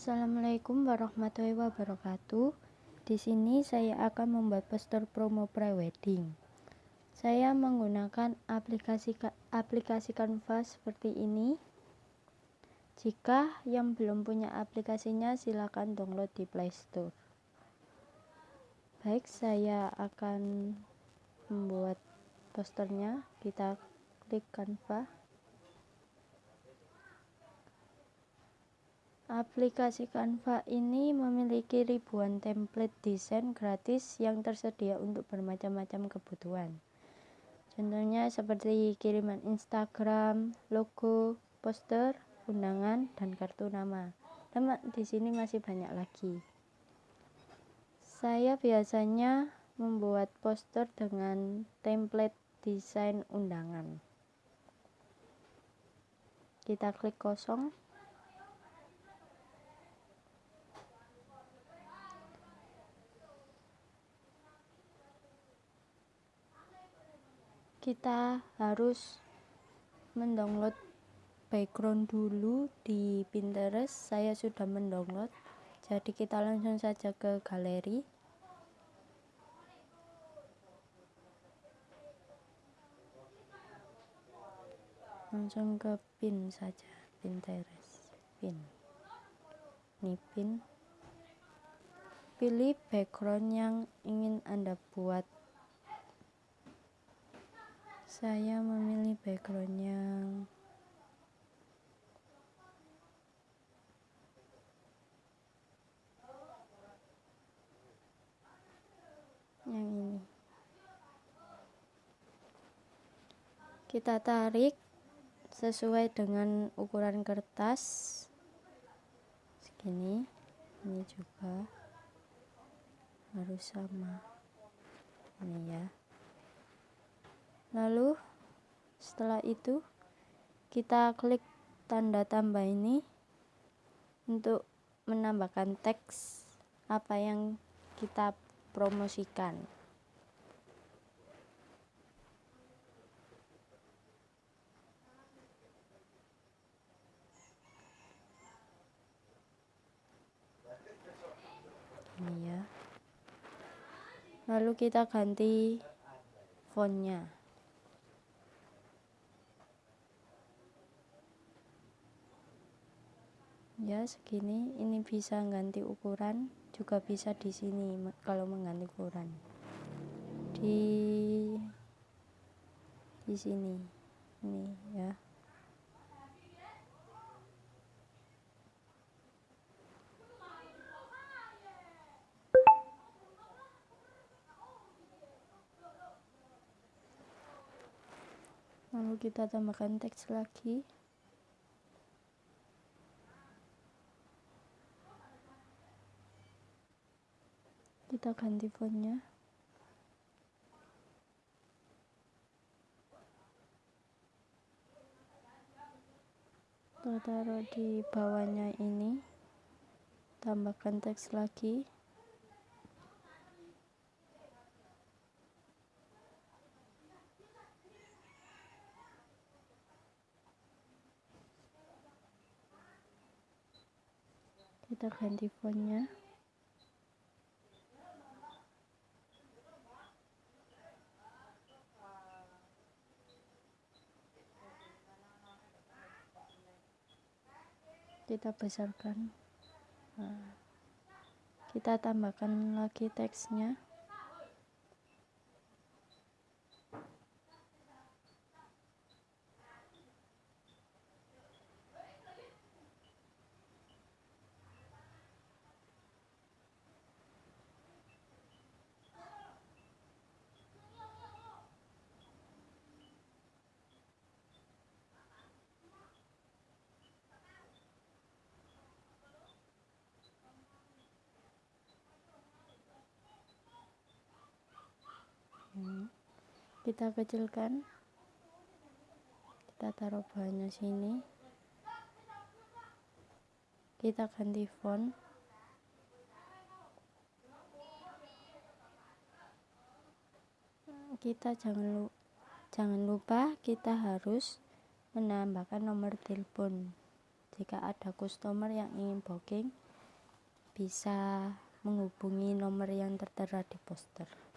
Assalamualaikum warahmatullahi wabarakatuh. Di sini saya akan membuat poster promo prewedding. Saya menggunakan aplikasi aplikasi Canva seperti ini. Jika yang belum punya aplikasinya silakan download di Play Store. Baik, saya akan membuat posternya. Kita klik Canva. Aplikasi Canva ini memiliki ribuan template desain gratis yang tersedia untuk bermacam-macam kebutuhan. Contohnya seperti kiriman Instagram, logo, poster, undangan, dan kartu nama. Dan di sini masih banyak lagi. Saya biasanya membuat poster dengan template desain undangan. Kita klik kosong. Kita harus mendownload background dulu di Pinterest. Saya sudah mendownload. Jadi kita langsung saja ke galeri. Langsung ke pin saja Pinterest. Pin. Ini pin. Pilih background yang ingin anda buat saya memilih background yang yang ini. Kita tarik sesuai dengan ukuran kertas. Segini. Ini juga. Harus sama. Ini ya lalu setelah itu kita klik tanda tambah ini untuk menambahkan teks apa yang kita promosikan. Ini ya. Lalu kita ganti fontnya ya segini. Ini bisa ganti ukuran juga bisa di sini kalau mengganti ukuran. Di di sini. Ini ya. Lalu kita tambahkan teks lagi kita ganti fontnya. Kita taruh di bawahnya ini. Tambahkan teks lagi. Kita ganti fontnya kita besarkan. Nah, kita tambahkan lagi teksnya kita kecilkan. Kita taruh bawahnya sini. Kita ganti font. Kita jangan lupa jangan lupa kita harus menambahkan nomor telepon. Jika ada customer yang ingin booking bisa menghubungi nomor yang tertera di poster.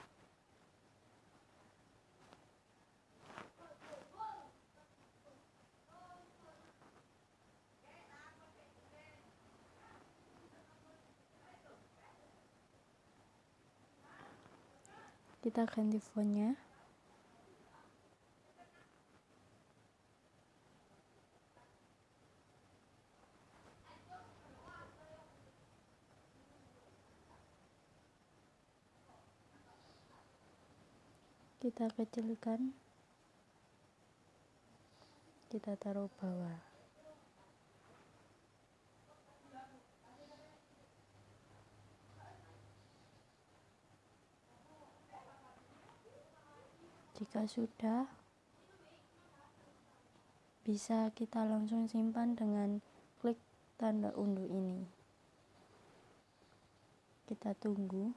Kita ganti fontnya. kita kecilkan kita taruh bawah jika sudah bisa kita langsung simpan dengan klik tanda unduh ini kita tunggu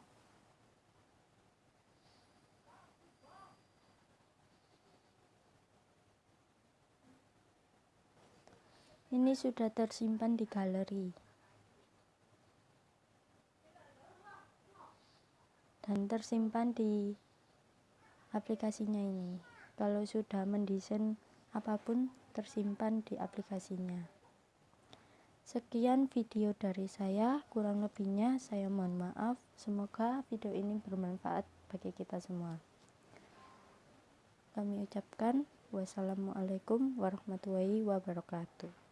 Ini sudah tersimpan di galeri. Dan tersimpan di aplikasinya ini. Kalau sudah mendesain apa pun tersimpan di aplikasinya. Sekian video dari saya, kurang lebihnya saya mohon maaf. Semoga video ini bermanfaat bagi kita semua. Kami ucapkan wassalamualaikum warahmatullahi wabarakatuh.